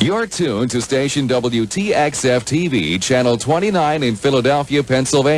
You're tuned to station WTXF TV, channel 29 in Philadelphia, Pennsylvania.